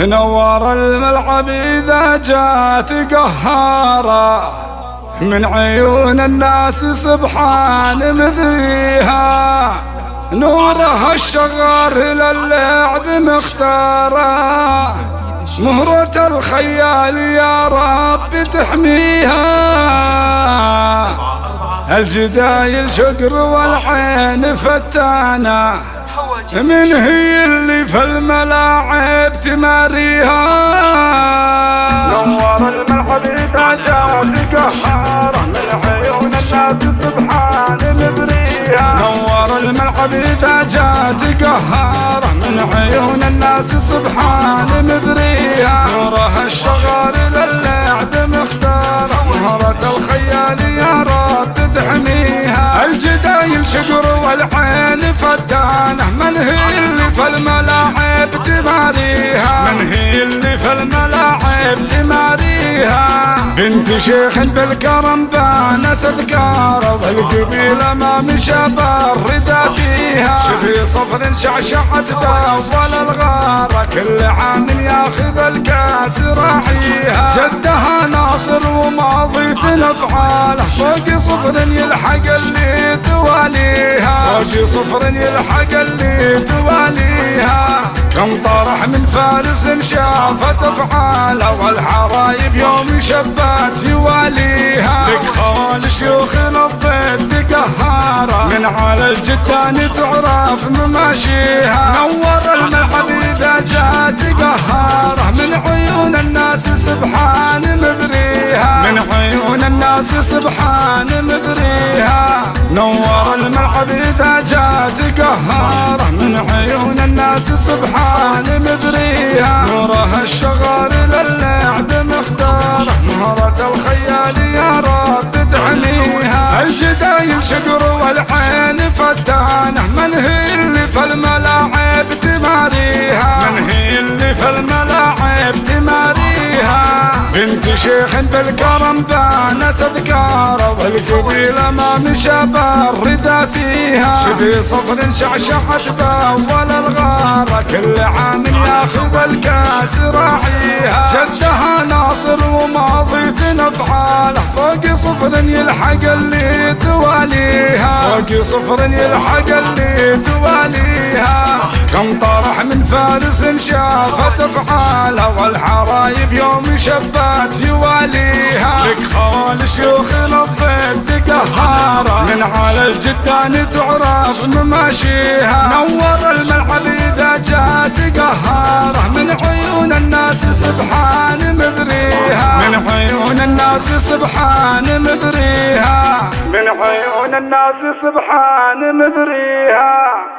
نور الملعب إذا جات قهارة. من عيون الناس سبحان مذريها نورها الشغار للعب مختارة. مهرة الخيال يا رب تحميها. الجدايل شقر والعين فتانه من هي اللي في الملاعب تماريها؟ نور الملعب تاجات قهارة من عيون الناس سبحان مبريها. نور الملعب تاجات قهارة من عيون الناس سبحان مبريها. فتانه من هي اللي في الملاعب تماريها؟ من هي اللي في الملاعب تماريها. بنت شيخ بالكرم بانت تذكار والقبيلة ما مشى بالردى فيها. شبي صفر شعشعت بأول الغارة كل عام ياخذ الكاس راعيها. جدها ناصر وماضي افعاله فوق صفر يلحق اللي صفر يلحق اللي تواليها. كم طرح من فارس شافت افعاله والحرايب يوم شبات يواليها. لك خوال شيوخ الضد قهاره من على الجدان تعرف مماشيها. نور الملعب إذا جات قهارة. من عيون الناس سبحان مبريها من عيون الناس سبحان مبريها نور الملعب اذا جات قهاره من عيون الناس سبحان مبريها نورها الشغار للعب مختاره مهرة الخيال يا رب تحميها. الجدايل شقر والعين فتانه من هي بنت شيخ بالكرم بانت اذكاره والقبيله ما مشى بالردى فيها. شبي صفر شعشعت بأول الغارة كل عام ياخذ الكاس راعيها. جدها ناصر وماضي افعاله فوق صفر يلحق اللي تواليها. فوق صفر يلحق اللي تواليها. كم طرح من فارس شافت افعاله والحرايب يوم شبات يواليها. لك خوال شيوخ الضد قهاره من على الجدان تعرف مماشيها. نور الملعب إذا جات قهاره من عيون الناس سبحان مبريها. من عيون الناس سبحان مبريها. من عيون الناس سبحان مبريها.